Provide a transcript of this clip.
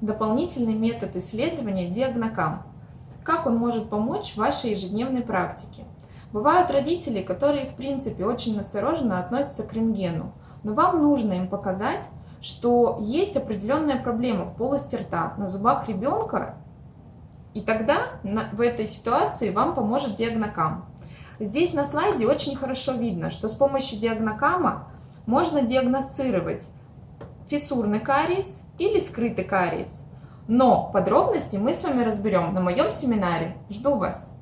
дополнительный метод исследования диагнокам. Как он может помочь в вашей ежедневной практике? Бывают родители, которые в принципе очень настороженно относятся к рентгену, но вам нужно им показать, что есть определенная проблема в полости рта, на зубах ребенка, и тогда в этой ситуации вам поможет диагнокам. Здесь на слайде очень хорошо видно, что с помощью диагнокама можно диагностировать фиссурный кариес или скрытый кариес. Но подробности мы с вами разберем на моем семинаре. Жду вас!